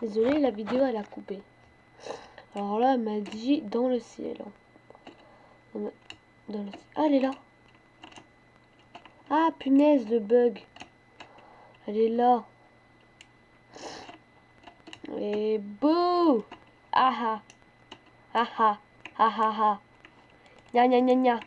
Désolé, la vidéo elle a coupé. Alors là, elle m'a dit dans le ciel. Hein. Dans le... Ah, elle est là. Ah, punaise, le bug. Elle est là. Et bouh Ah ah Ah ah Ah ah ah Gna gna gna gna